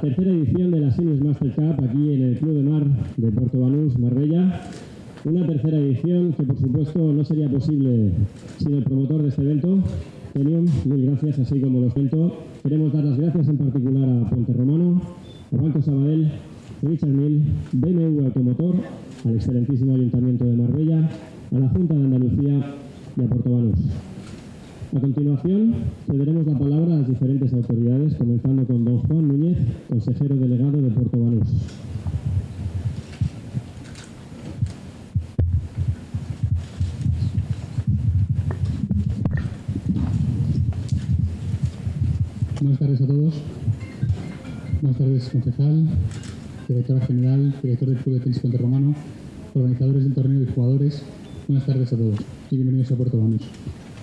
tercera edición de la Seniors Master Cup aquí en el Club de Mar de Puerto Banús, Marbella. Una tercera edición que por supuesto no sería posible sin el promotor de este evento, Tenium. Mil gracias, así como los evento. Queremos dar las gracias en particular a Puente Romano, a Banco Sabadell, Richard Mill, BMW Automotor, al excelentísimo Ayuntamiento de Marbella, a la Junta de Andalucía y a Puerto Banús. A continuación, cederemos la palabra a las diferentes autoridades, comenzando con don Juan Núñez, consejero delegado de Puerto Banús. Buenas tardes a todos. Buenas tardes, concejal, directora general, director del Club de Tenis Puente organizadores del torneo y jugadores. Buenas tardes a todos y bienvenidos a Puerto Banús.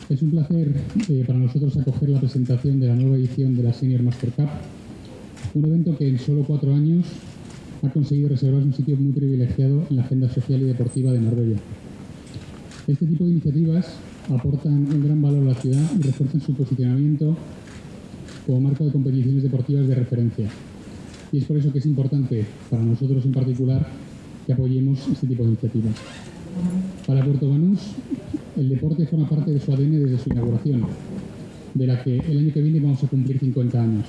Es un placer eh, para nosotros acoger la presentación de la nueva edición de la Senior Master Cup, un evento que en solo cuatro años ha conseguido reservarse un sitio muy privilegiado en la agenda social y deportiva de Marbella. Este tipo de iniciativas aportan un gran valor a la ciudad y refuerzan su posicionamiento como marco de competiciones deportivas de referencia. Y es por eso que es importante, para nosotros en particular, que apoyemos este tipo de iniciativas. Para Puerto Banús, el deporte forma parte de su ADN desde su inauguración, de la que el año que viene vamos a cumplir 50 años.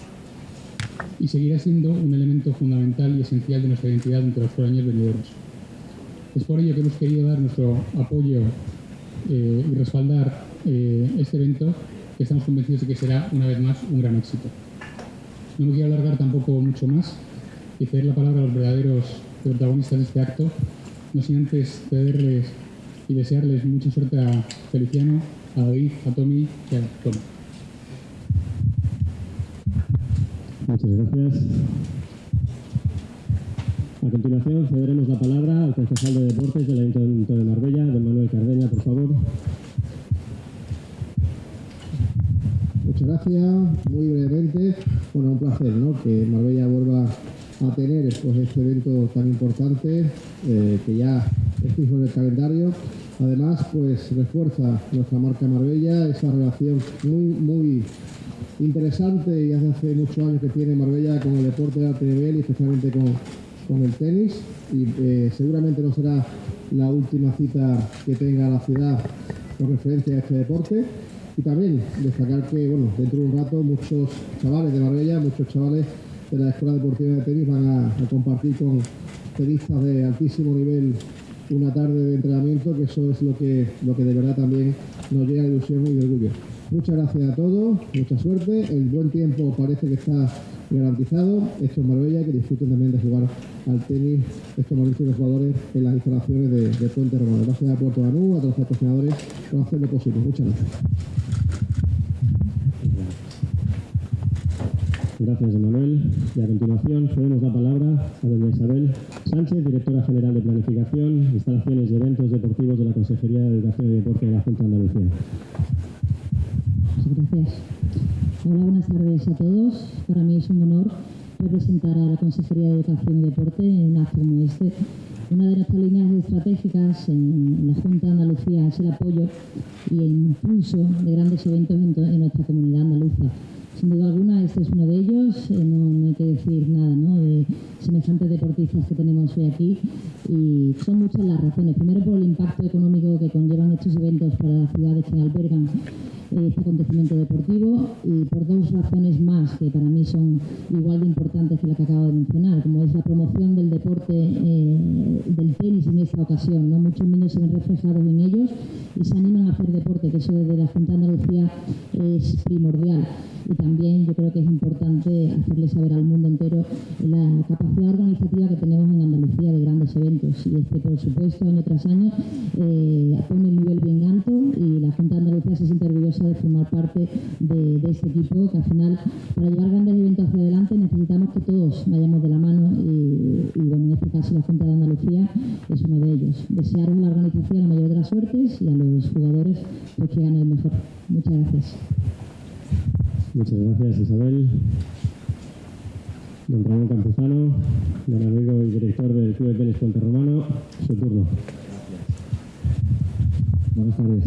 Y seguirá siendo un elemento fundamental y esencial de nuestra identidad entre los años venideros. Es por ello que hemos querido dar nuestro apoyo eh, y respaldar eh, este evento, que estamos convencidos de que será una vez más un gran éxito. No me quiero alargar tampoco mucho más y ceder la palabra a los verdaderos protagonistas de este acto, no sin antes cederles y desearles mucha suerte a Feliciano, a David, a Tommy y a Tom. Muchas gracias. A continuación cederemos la palabra al concejal de Deportes del Ayuntamiento de Marbella, don Manuel Cardeña, por favor. Muchas gracias. Muy brevemente, bueno, un placer ¿no? que Marbella vuelva a tener pues, este evento tan importante eh, que ya es en el calendario. Además, pues refuerza nuestra marca Marbella, esa relación muy, muy interesante y hace muchos años que tiene Marbella con el deporte de alto nivel y especialmente con, con el tenis. Y eh, seguramente no será la última cita que tenga la ciudad con referencia a este deporte. Y también destacar que, bueno, dentro de un rato muchos chavales de Marbella, muchos chavales de la Escuela Deportiva de Tenis van a compartir con tenistas de altísimo nivel una tarde de entrenamiento, que eso es lo que, lo que de verdad también nos llena de ilusión y de orgullo. Muchas gracias a todos, mucha suerte, el buen tiempo parece que está garantizado, esto es Marbella, que disfruten también de jugar al tenis estos magníficos jugadores en las instalaciones de, Puente Romano. Gracias a Puerto Banú, a todos los patrocinadores por hacer lo posible. Muchas gracias. Gracias, Manuel. Y a continuación cedemos la palabra a doña Isabel Sánchez, directora general de Planificación, Instalaciones y Eventos Deportivos de la Consejería de Educación y Deporte de la Junta de Andalucía. Gracias. Hola, buenas tardes a todos. Para mí es un honor representar a la Consejería de Educación y Deporte en un acto como este. Una de nuestras líneas estratégicas en la Junta de Andalucía es el apoyo y el impulso de grandes eventos en, en nuestra comunidad andaluza. Sin duda alguna, este es uno de ellos. Eh, no, hay que decir nada de semejantes deportistas que tenemos hoy aquí. Y son muchas las razones. Primero, por el impacto económico que conllevan estos eventos para las ciudades que albergan este acontecimiento deportivo y por dos razones más que para mí son igual de importantes que la que acabo de mencionar, como es la promoción del deporte eh, del tenis en esta ocasión. ¿no? Muchos niños se ven reflejados en ellos y se animan a hacer deporte, que eso desde la Junta de Andalucía es primordial. Y también yo creo que es importante hacerle saber al mundo entero la capacidad organizativa que tenemos en Andalucía de grandes eventos. Y este, por supuesto, año tras año eh, de, este equipo, que al final, para llevar grandes eventos hacia adelante, necesitamos que todos vayamos de la mano y, bueno, en este caso la Junta de Andalucía es uno de ellos. Desear a la organización la mayor de las suertes y a los jugadores pues, que ganen el mejor. Muchas gracias. Muchas gracias, Isabel. Don Ramón Campuzano, don amigo y director del Club de Tenis Puente Romano, su turno. Buenas tardes.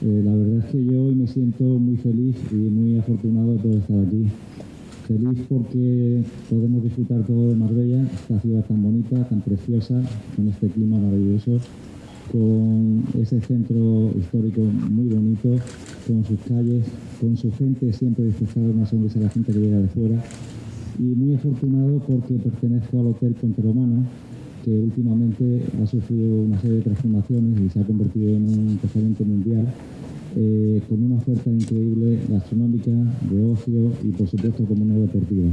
Eh, la verdad es que yo hoy me siento muy feliz y muy afortunado de poder estar aquí. feliz porque podemos disfrutar todo de Marbella, esta ciudad tan bonita, tan preciosa, con este clima maravilloso, con ese centro histórico muy bonito, con sus calles, con su gente siempre disfrutando una sonrisa a la gente que llega de fuera. Y muy afortunado porque pertenezco al Hotel Ponte Romano, que últimamente ha sufrido una serie de transformaciones y se ha convertido en un restaurante mundial eh, con una oferta increíble gastronómica, de ocio y por supuesto como no deportiva.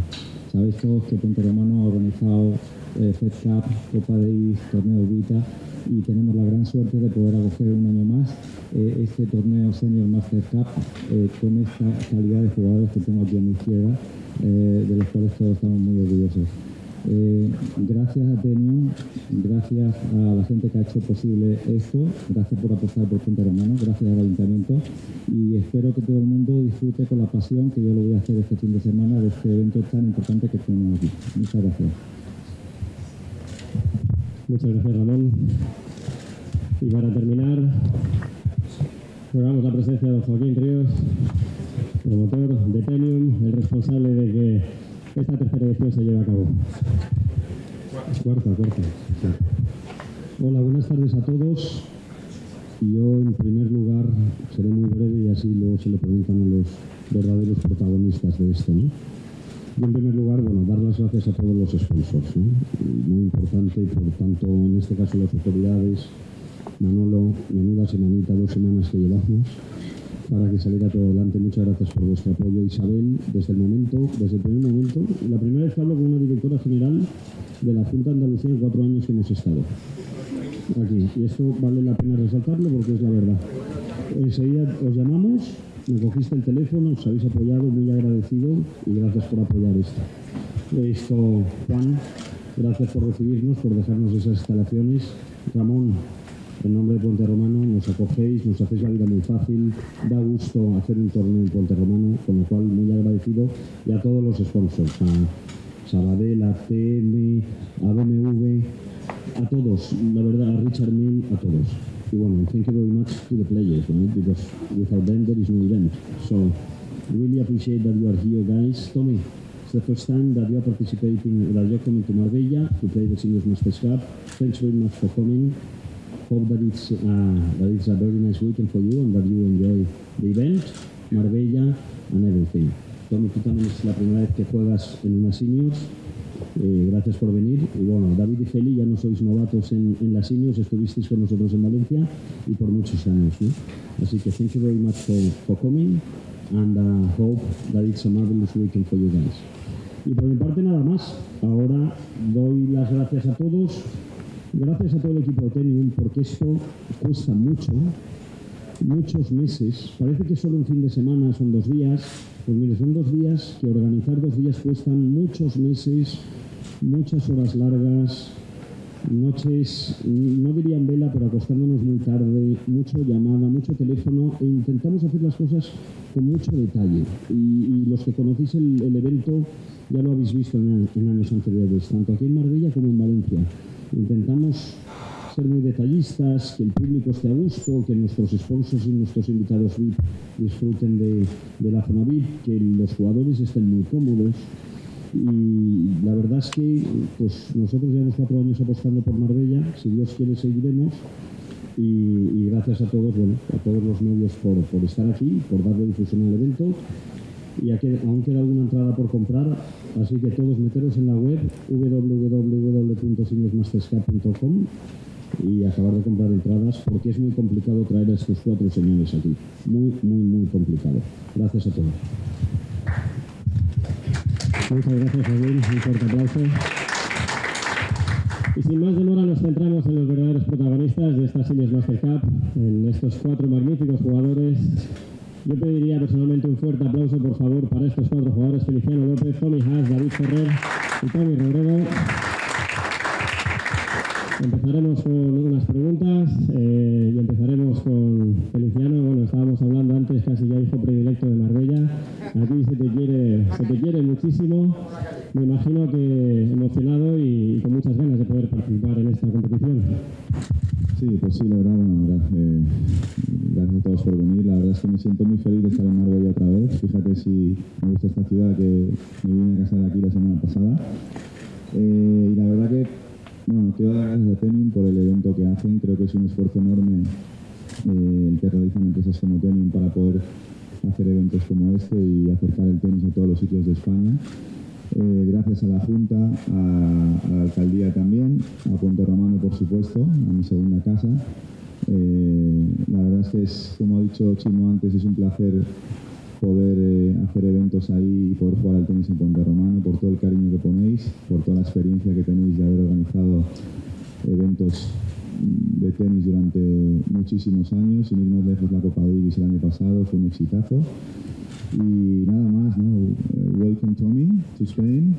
Sabéis todos que Ponte Romano ha organizado eh, Fed Cup, Copa Davis, Torneo Vita y tenemos la gran suerte de poder acoger un año más eh, este torneo Senior Master Cup con esta calidad de jugadores que tengo aquí a mi izquierda, de los cuales todos estamos muy orgullosos. Eh, gracias a Tenium, gracias a la gente que ha hecho posible esto, gracias por apostar por Punta Romano, gracias al Ayuntamiento y espero que todo el mundo disfrute con la pasión que yo lo voy a hacer este fin de semana de este evento tan importante que tenemos aquí. Muchas gracias. Muchas gracias Ramón. Y para terminar, rogamos la presencia de Joaquín Ríos, promotor de Tenium, el responsable de que esta tercera edición se lleva a cabo. Cuarta, cuarta. Hola, buenas tardes a todos. Yo, en primer lugar, seré muy breve y así luego se le preguntan a los verdaderos protagonistas de esto. ¿no? Yo, en primer lugar, bueno, dar las gracias a todos los sponsors. Muy importante, por tanto, en este caso las autoridades, Manolo, menuda semanita, dos semanas que llevamos para que saliera todo adelante. Muchas gracias por vuestro apoyo, Isabel, desde el momento, desde el primer momento. La primera vez hablo con una directora general de la Junta de Andalucía en cuatro años que hemos estado aquí. Y esto vale la pena resaltarlo porque es la verdad. Enseguida os llamamos, me cogiste el teléfono, os habéis apoyado, muy agradecido y gracias por apoyar esto. Esto, Juan, gracias por recibirnos, por dejarnos esas instalaciones. Ramón, en nombre de Puente Romano nos acogéis, nos hacéis la vida muy fácil, da gusto hacer un torneo en Puente Romano, con lo cual muy agradecido y a todos los sponsors, a Sabadell, a TM, a BMW, a todos, la verdad, a Richard Mill, a todos. Y bueno, thank you very much to the players, because without them there is no event. So really appreciate that you are here, guys. Tommy, it's the first time that you are participating, that you're coming to Marbella to play the Seniors Masters Cup. Thanks very much for coming. Hope that it's, uh, that it's a very nice weekend for you and that you enjoy the event, Marbella and everything. Tommy, tú también es la primera vez que juegas en una seniors. Eh, gracias por venir. Y bueno, David y Feli ya no sois novatos en, en las seniors, estuvisteis con nosotros en Valencia y por muchos años. ¿no? Así que thank you very much for, for coming and uh, hope that it's a marvelous weekend for you guys. Y por mi parte nada más. Ahora doy las gracias a todos Gracias a todo el equipo de porque esto cuesta mucho, muchos meses. Parece que solo un fin de semana son dos días. Pues mire, son dos días que organizar dos días cuestan muchos meses, muchas horas largas, noches, no diría en vela, pero acostándonos muy tarde, mucho llamada, mucho teléfono, e intentamos hacer las cosas con mucho detalle. Y, los que conocéis el, evento ya lo habéis visto en, en años anteriores, tanto aquí en Marbella como en Valencia. Intentamos ser muy detallistas, que el público esté a gusto, que nuestros sponsors y nuestros invitados VIP disfruten de, la zona VIP, que los jugadores estén muy cómodos. Y la verdad es que pues nosotros llevamos cuatro años apostando por Marbella, si Dios quiere seguiremos. Y, gracias a todos, bueno, a todos los medios por, por estar aquí, por darle difusión al evento y aún queda alguna entrada por comprar, así que todos meteros en la web www.signosmasterscup.com y acabar de comprar entradas porque es muy complicado traer a estos cuatro señores aquí. Muy, muy, muy complicado. Gracias a todos. Muchas gracias. Un fuerte aplauso. Y sin más demora nos centramos en los verdaderos protagonistas de esta Seniors Master Cup, en estos cuatro magníficos jugadores yo pediría personalmente un fuerte aplauso, por favor, para estos cuatro jugadores, Feliciano López, Tommy Haas, David Ferrer y Tommy Rodrigo. Empezaremos con unas preguntas eh, y empezaremos con Feliciano. Bueno, estábamos hablando antes, casi ya hijo predilecto de Marbella. Aquí se te quiere, se te quiere muchísimo. Me imagino que emocionado Sí, pues sí, la verdad, bueno, gracias, eh, gracias, a todos por venir. La verdad es que me siento muy feliz de estar en Marbella otra vez. Fíjate si me gusta esta ciudad que me vine a casar aquí la semana pasada. Eh, y la verdad que, bueno, quiero dar gracias a Tenim por el evento que hacen. Creo que es un esfuerzo enorme eh, el que realizan empresas como Tenim para poder hacer eventos como este y acercar el tenis a todos los sitios de España. Eh, gracias a la Junta, a, la Alcaldía también, a Puente Romano por supuesto, a mi segunda casa. Eh, la verdad es que es, como ha dicho Chimo antes, es un placer poder eh, hacer eventos ahí y poder jugar al tenis en Puente Romano, por todo el cariño que ponéis, por toda la experiencia que tenéis de haber organizado eventos de tenis durante muchísimos años, sin ir más lejos la Copa Davis el año pasado, fue un exitazo. Y nada más, ¿no? Uh, welcome Tommy to Spain.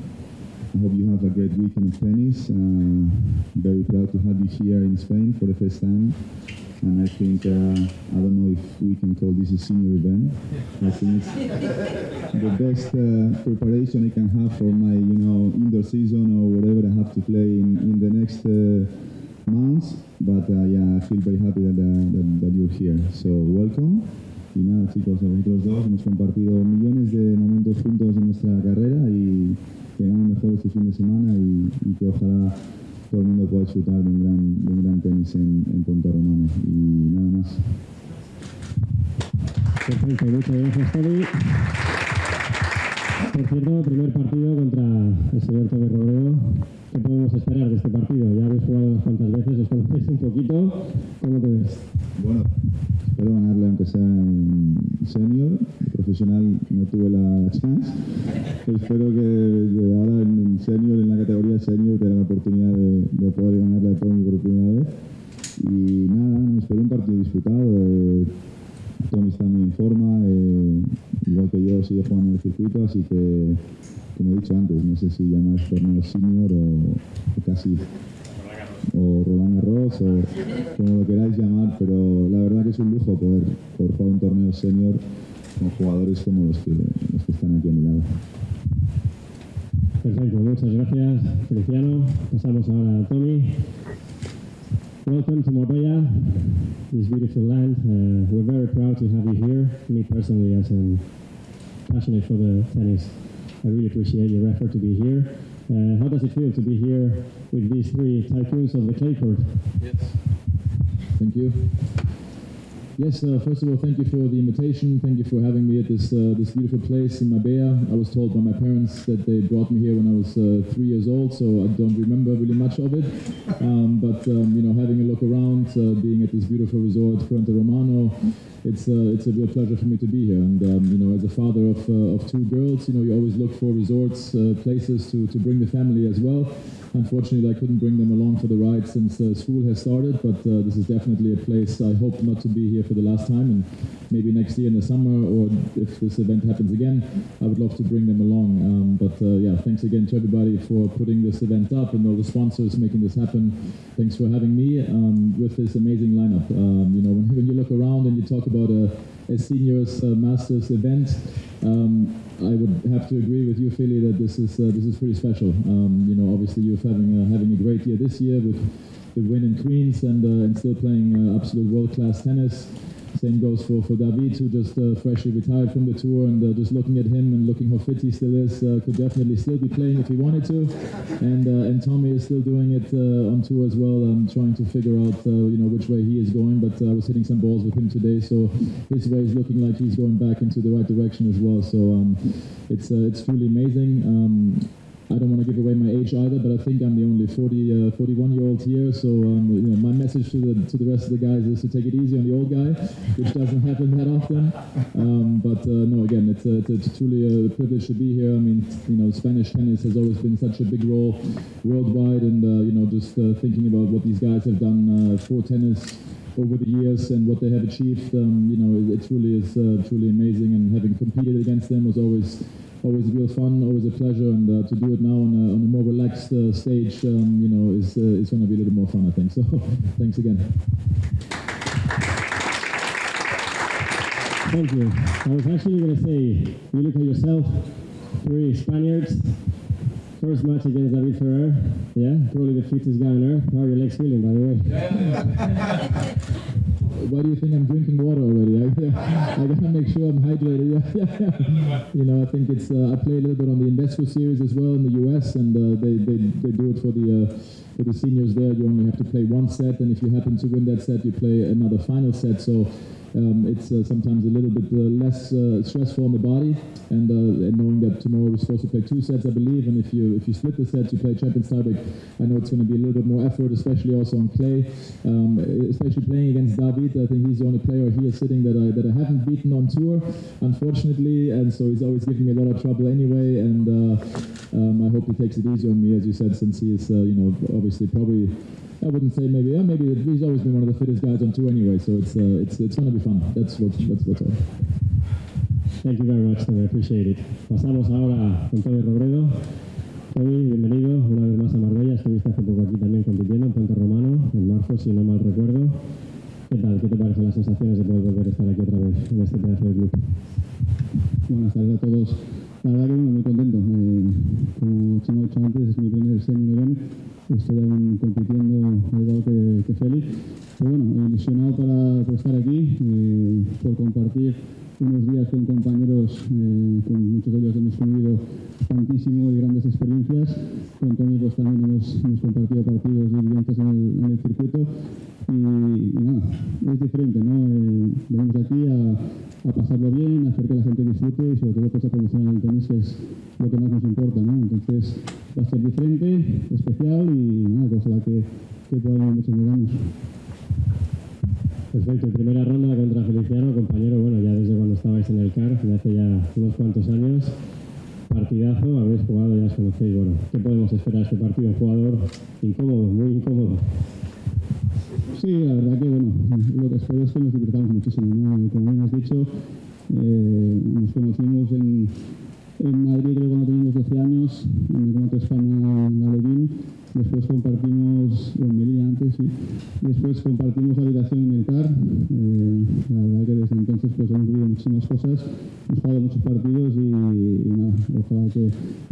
I hope you have a great weekend of tennis. Uh, very proud to have you here in Spain for the first time. And I think, uh, I don't know if we can call this a senior event. I think it's the best uh, preparation I can have for my, you know, indoor season or whatever I have to play in, in the next uh, months. But uh, yeah, I feel very happy that, uh, that, that you're here. So welcome. Y nada, chicos, nosotros dos hemos compartido millones de momentos juntos en nuestra carrera y que ganen mejor este fin de semana y, y, que ojalá todo el mundo pueda disfrutar de un gran, de un gran tenis en, en Punta Romano. Y nada más. Perfecto, muchas gracias, Tony. Por cierto, primer partido contra el señor Tommy Robredo. ¿Qué podemos esperar de este partido? Ya habéis jugado unas cuantas veces, os conocéis un poquito. ¿Cómo te ves? Bueno, espero ganarle aunque sea en senior, profesional no tuve la chance. espero que ahora en senior, en la categoría senior, tenga la oportunidad de, de poder ganarle a por primera vez. Y nada, me espero un partido disputado. Eh, Tommy está muy en forma, eh, igual que yo sigue jugando en el circuito, así que, como he dicho antes, no sé si llamáis torneo senior o casi o Roland Garros o como lo queráis llamar, pero la verdad que es un lujo poder, poder jugar un torneo senior con jugadores como los que, están aquí a mi lado. Perfecto, muchas gracias Feliciano. Pasamos ahora a Tommy. Welcome to Marbella, this beautiful land. Uh, we're very proud to have you here. Me personally, as a passionate for the tennis, I really appreciate your effort to be here. Uh, how does it feel to be here with these three tycoons of the clay court? Yes. Thank you. Yes, uh, first of all, thank you for the invitation. Thank you for having me at this uh, this beautiful place in Marbella. I was told by my parents that they brought me here when I was uh, three years old, so I don't remember really much of it. Um, but um, you know, having a look around, uh, being at this beautiful resort, Puente Romano, it's uh, it's a real pleasure for me to be here. And um, you know, as a father of uh, of two girls, you know, you always look for resorts, places to to bring the family as well. Unfortunately, I couldn't bring them along for the ride since uh, school has started, but uh, this is definitely a place I hope not to be here for the last time, and maybe next year in the summer, or if this event happens again, I would love to bring them along. Um, but uh, yeah, thanks again to everybody for putting this event up and all the sponsors making this happen. Thanks for having me um, with this amazing lineup. Um, you know, when, when, you look around and you talk about a, a seniors uh, masters event, um, I would have to agree with you, Philly, that this is uh, this is pretty special. Um, you know, obviously you're having uh, having a great year this year with the win in Queens and uh, and still playing absolute world class tennis. Same goes for, for David, who just uh, freshly retired from the tour, and uh, just looking at him and looking how fit he still is, uh, could definitely still be playing if he wanted to. And uh, and Tommy is still doing it uh, on tour as well, um, trying to figure out uh, you know which way he is going. But I was hitting some balls with him today, so his way is looking like he's going back into the right direction as well. So um, it's it's truly amazing. Um, I don't want to give away my age either, but I think I'm the only 40, uh, 41 year old here. So um, you know, my message to the to the rest of the guys is to take it easy on the old guy, which doesn't happen that often. Um, but uh, no, again, it's, a, it's, a, truly a privilege to be here. I mean, you know, Spanish tennis has always been such a big role worldwide, and uh, you know, just uh, thinking about what these guys have done uh, for tennis over the years and what they have achieved, um, you know, it, it truly is uh, truly amazing. And having competed against them was always always real fun, always a pleasure, and uh, to do it now on a, on a more relaxed uh, stage, um, you know, is uh, is going to be a little more fun, I think. So, thanks again. Thank you. I was actually going to say, you look at yourself, three Spaniards, First match against David Ferrer. Yeah, probably the fittest guy on earth. How are your legs feeling, by the way? Why do you think I'm drinking water already? I, I gotta make sure I'm hydrated. You know, I think it's. Uh, I play a little bit on the Invesco series as well in the US, and uh, they, they they do it for the uh, for the seniors there. You only have to play one set, and if you happen to win that set, you play another final set. So um, it's uh, sometimes a little bit uh, less uh, stressful on the body, and, and knowing that tomorrow we're supposed to play two sets, I believe, and if you if you split the sets, you play Champions tiebreak. I know it's going to be a little bit more effort, especially also on clay, um, especially playing against David. I think he's the only player here sitting that I that I haven't beaten on tour, unfortunately, and so he's always giving me a lot of trouble anyway. And uh, um, I hope he takes it easy on me, as you said, since he is, uh, you know, obviously probably I wouldn't say maybe. Yeah, maybe he's always been one of the fittest guys on tour anyway. So it's uh, it's it's gonna be fun. That's what that's what's all. Thank you very much, Tommy. Appreciate it. Pasamos ahora con Tommy Robredo. Tommy, bienvenido una vez más a Marbella. Estuviste hace poco aquí también compitiendo en Puente Romano, en marzo, si no mal recuerdo. ¿Qué tal? ¿Qué te parecen las sensaciones de poder volver a estar aquí otra vez en este pedazo de club? Buenas tardes a todos. La verdad que bueno, muy contento. Eh, como Chimo ha dicho antes, es mi primer senior event. Aún compitiendo igual que, que Félix. Pero bueno, ilusionado para, por estar aquí, eh, por compartir unos días con compañeros, eh, con muchos de ellos hemos vivido tantísimo y grandes experiencias. Con Tony pues también hemos, hemos compartido partidos diligentes en en el circuito y, nada, es diferente, ¿no? Eh, venimos aquí a, a, pasarlo bien, a hacer que la gente disfrute y sobre todo pues a es lo que más nos importa, ¿no? Entonces va a ser diferente, especial y nada, pues ojalá que, que haber muchos medallas. Perfecto, primera ronda contra Feliciano, compañero, bueno, ya desde cuando estabais en el CAR, de hace ya unos cuantos años. Partidazo, habéis jugado, ya os conocéis, bueno, ¿qué podemos esperar de este partido? Un jugador incómodo, muy incómodo. Sí, la verdad que bueno, lo que espero es que nos divirtamos muchísimo, ¿no? Como bien has dicho, eh, nos conocimos en, en Madrid creo cuando teníamos 12 años, en el Campeonato España en después compartimos, bueno, Melilla antes, sí, después compartimos habitación en el CAR, eh, la verdad que desde entonces pues hemos vivido muchísimas cosas, hemos jugado muchos partidos y, nada, ojalá que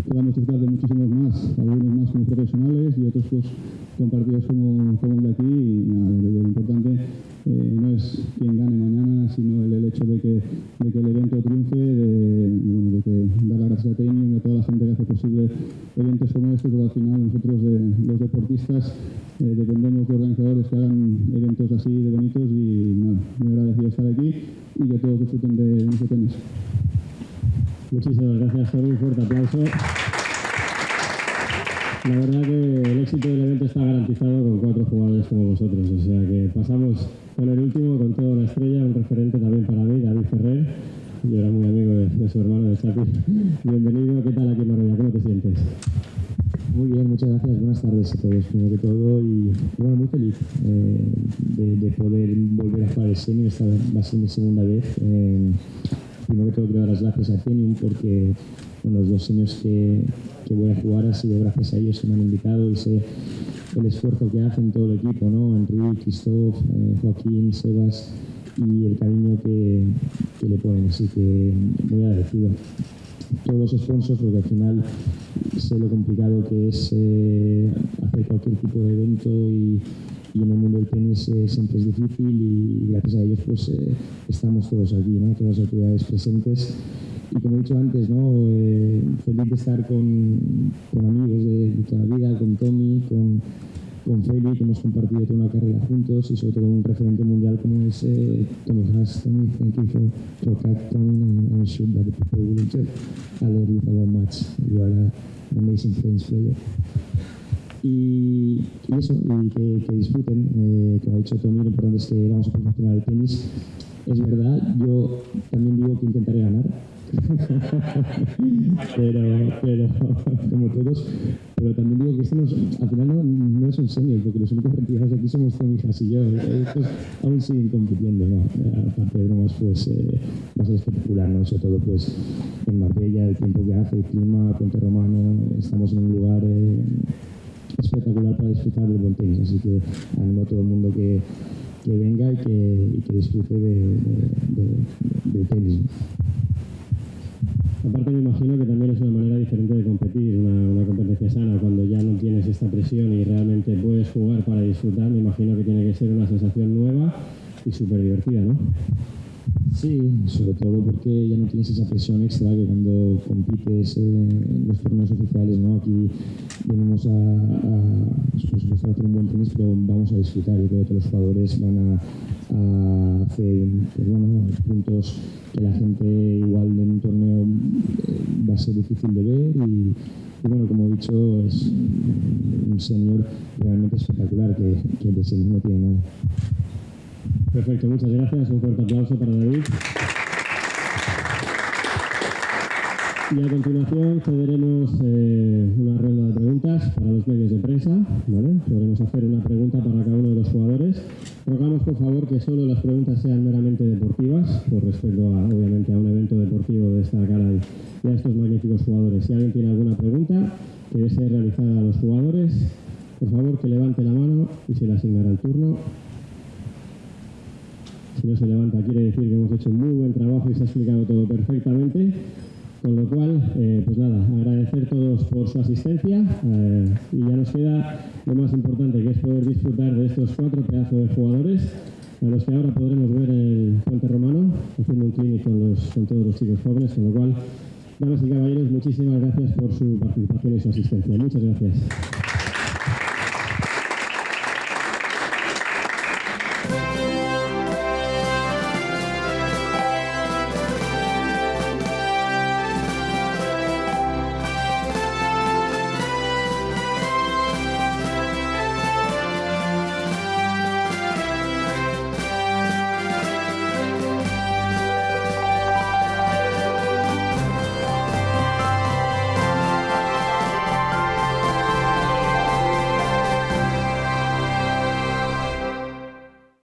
podamos disfrutar de muchísimos más, algunos más como profesionales y otros pues con partidos como, como de aquí. Y nada, lo importante eh, no es quién gane mañana, sino el, hecho que, de que, el evento triunfe, posible eventos como estos, porque al final nosotros eh, los deportistas eh, dependemos de organizadores que hagan eventos así de bonitos y nada, muy agradecido de estar aquí y que todos disfruten de, nuestro tenis. Muchísimas gracias, Tony. Un fuerte aplauso. La verdad que el éxito del evento está garantizado con cuatro jugadores como vosotros. O sea que pasamos con el último, con toda una estrella, un referente también para mí, David Ferrer. Yo era muy amigo de, de su hermano, de Chapi. Bienvenido, ¿qué tal aquí en Marbella? ¿Cómo te sientes? Muy bien, muchas gracias. Buenas tardes a todos, primero que todo. Y bueno, muy feliz eh, de, de, poder volver a jugar el senior. Esta va a ser mi segunda vez. Eh, primero que todo, quiero dar las gracias a Tenium porque bueno, los dos seniors que, voy a jugar ha sido gracias a ellos que me han invitado y sé el esfuerzo que hacen todo el equipo, ¿no? Enrique, Christoph, eh, Joaquín, Sebas y el cariño que, que, le ponen, así que muy agradecido. Todos los sponsors, porque al final sé lo complicado que es eh, hacer cualquier tipo de evento y, y en el mundo del tenis eh, siempre es difícil y gracias a ellos pues eh, estamos todos aquí, ¿no? todas las autoridades presentes y como he dicho antes, ¿no? Eh, feliz de estar con, con amigos de, toda la vida, con Tommy, con, con Feli, que hemos compartido toda una carrera juntos y sobre todo un referente mundial como es eh, Tommy. Tommy, thank you for your captain and I'm sure that the people will enjoy a lot with our match. You are an amazing tennis player. Y, y, eso, y que, que disfruten, eh, como ha dicho Tommy, lo importante es que vamos a promocionar el tenis. Es verdad, yo también digo que intentaré ganar, pero, pero, como todos, pero también digo que esto no es, al final no, no, es un senior, porque los únicos retirados aquí somos Tommy y yo. Estos aún siguen compitiendo, ¿no? Aparte de bromas, pues eh, espectacular, ¿no? Sobre todo, pues en Marbella, el tiempo que hace, el clima, Puente Romano, estamos en un lugar. Eh, espectacular para disfrutar del buen tenis, así que animo a todo el mundo que, que venga y que, que disfrute de, de, de tenis. Aparte me imagino que también es una manera diferente de competir, una, competencia sana, cuando ya no tienes esta presión y realmente puedes jugar para disfrutar, me imagino que tiene que ser una sensación nueva y súper divertida, ¿no? Sí, sobre todo porque ya no tienes esa presión extra que cuando compites en los torneos oficiales, ¿no? Aquí venimos a, a, por supuesto, a un buen tenis, pero vamos a disfrutar. Yo creo que los jugadores van a, hacer pues, bueno, puntos que la gente igual en un torneo eh, va a ser difícil de ver y, bueno, como he dicho, es un senior realmente espectacular que, que de senior no tiene nada. Perfecto, muchas gracias. Un fuerte aplauso para David. Y a continuación cederemos eh, una ronda de preguntas para los medios de prensa. Podremos hacer una pregunta para cada uno de los jugadores. Rogamos por favor que solo las preguntas sean meramente deportivas, por respeto a, obviamente a un evento deportivo de esta cara y a estos magníficos jugadores. Si alguien tiene alguna pregunta que desee realizar a los jugadores, por favor que levante la mano y se le asignará el turno. Si no se levanta quiere decir que hemos hecho un muy buen trabajo y se ha explicado todo perfectamente. Con lo cual, eh, pues nada, agradecer todos por su asistencia eh, y ya nos queda lo más importante, que es poder disfrutar de estos cuatro pedazos de jugadores, a los que ahora podremos ver el Puente Romano, haciendo un clinic con, los, con todos los chicos jóvenes, con lo cual, damas y caballeros, muchísimas gracias por su participación y su asistencia. Muchas gracias.